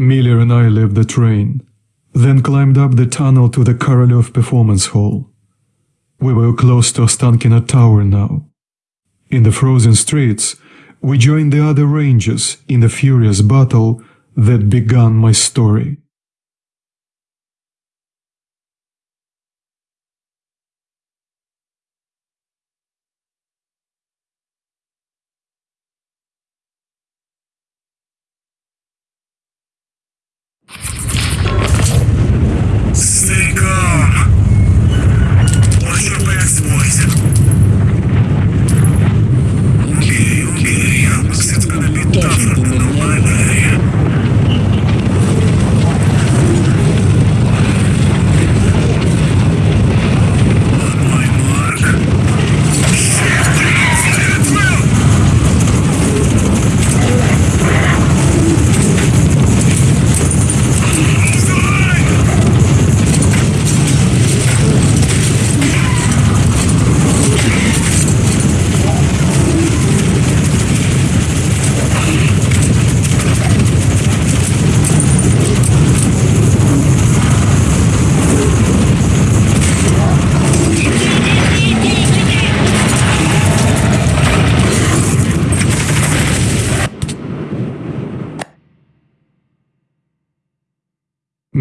Miller and I left the train, then climbed up the tunnel to the Korolev Performance Hall. We were close to Ostankino Tower now. In the frozen streets, we joined the other rangers in the furious battle that began my story.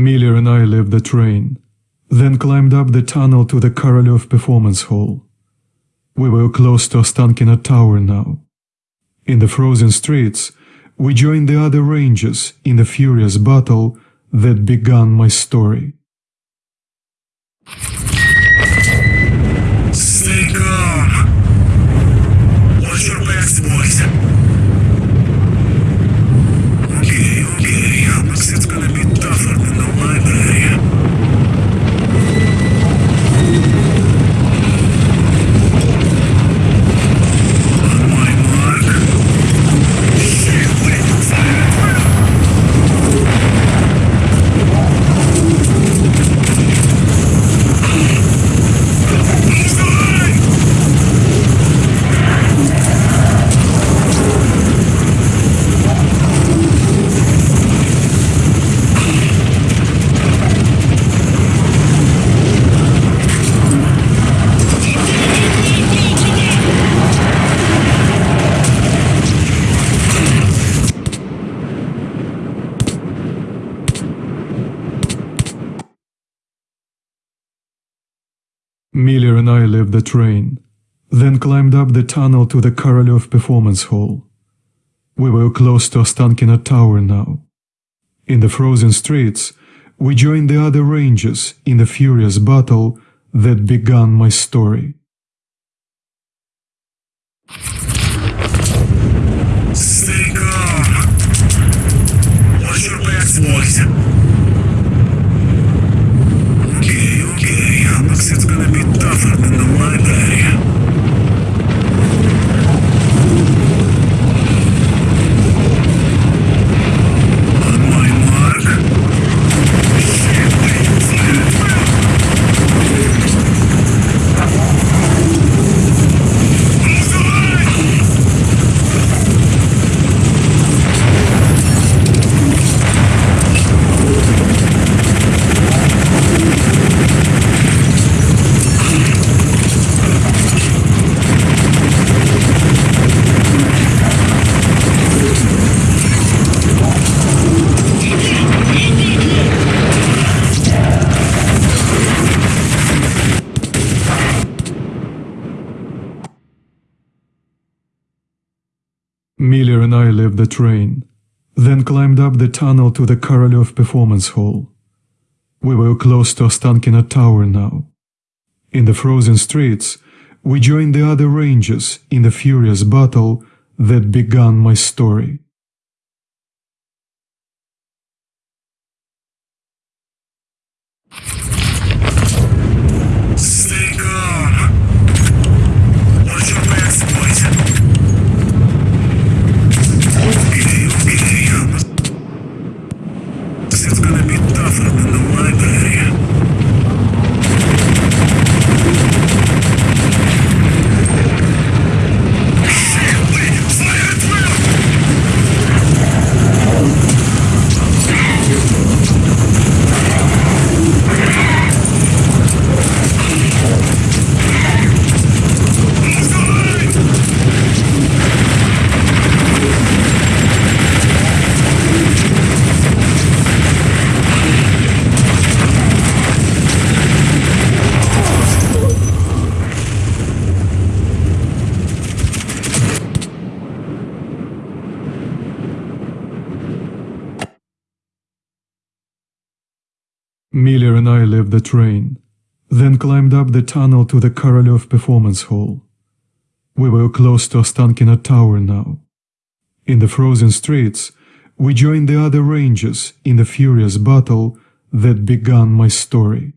Miller and I left the train, then climbed up the tunnel to the Korolev Performance Hall. We were close to Ostankino Tower now. In the frozen streets, we joined the other rangers in the furious battle that began my story. Miller and I left the train, then climbed up the tunnel to the Korolev Performance Hall. We were close to Ostankino Tower now. In the frozen streets, we joined the other rangers in the furious battle that began my story. Stay calm. Watch your backs, boys. Miller and I left the train, then climbed up the tunnel to the Korolev Performance Hall. We were close to Ostankino Tower now. In the frozen streets, we joined the other rangers in the furious battle that began my story. Miller and I left the train, then climbed up the tunnel to the Korolev Performance Hall. We were close to Ostankino Tower now. In the frozen streets, we joined the other rangers in the furious battle that began my story.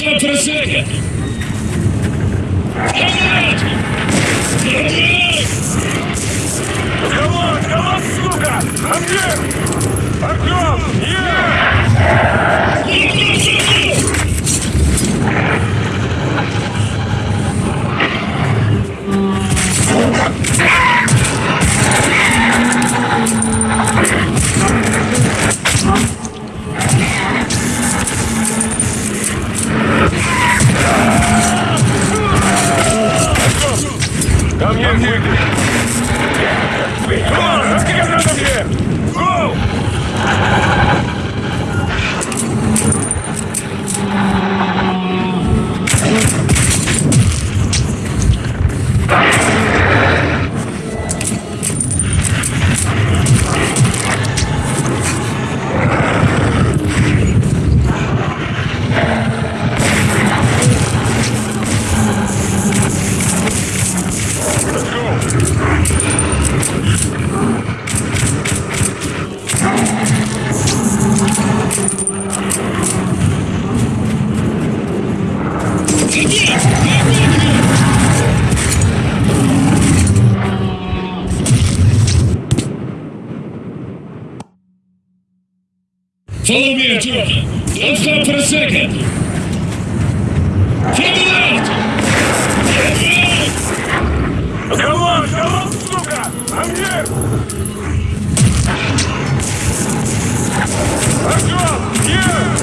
Просека! Гранат! Гранат! Кого? Кого, сука? Артем! Артем! Я! Ah! Follow me, Artyom. Don't stop for a second. Follow out! Come on, come on, сука! I'm here! Артем, here!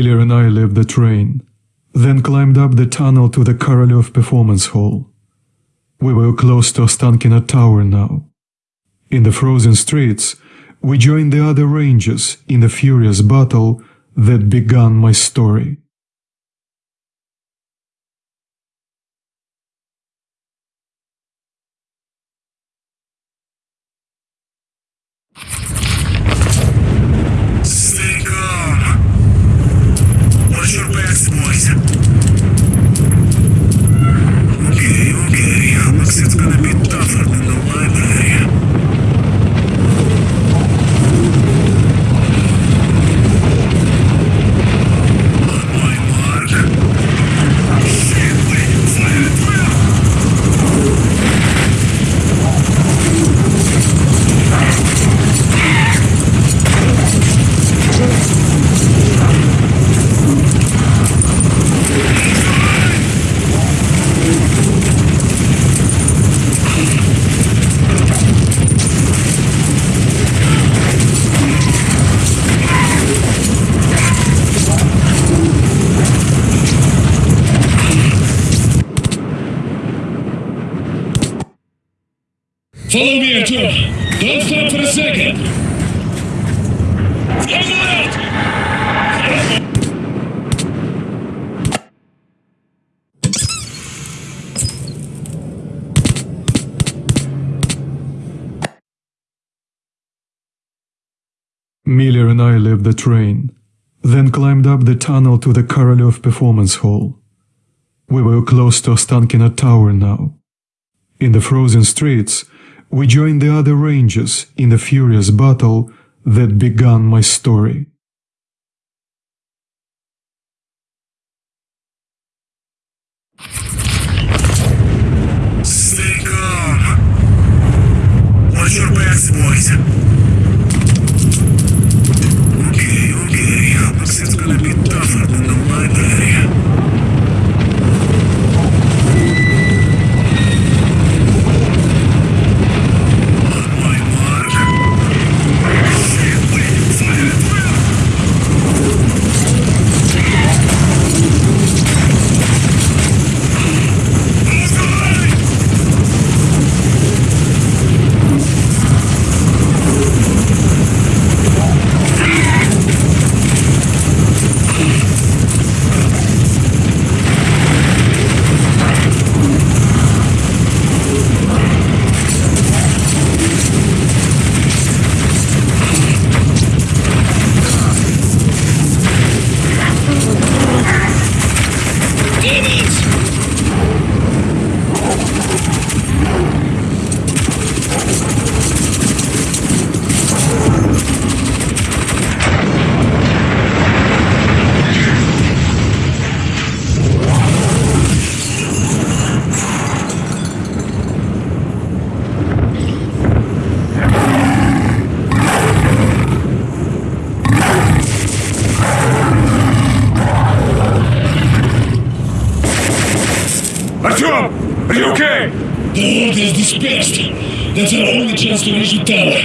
Miller and I left the train, then climbed up the tunnel to the Korolev Performance Hall. We were close to Ostankino Tower now. In the frozen streets, we joined the other Rangers in the furious battle that began my story. Don't stop for a second. Miller and I left the train, then climbed up the tunnel to the Korolev Performance Hall. We were close to Ostankino Tower now. In the frozen streets, we joined the other Rangers in the furious battle that began my story. The